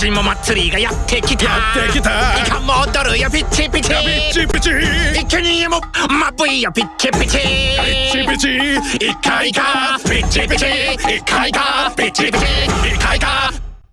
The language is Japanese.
年も祭りがやってきた。やってきた。イカも踊るよピッチピチ。ピチピチ。イケニエもまぶいよピッチピチ。ピチピチ。イカイカピッチピチ。イカイカピッチピチ。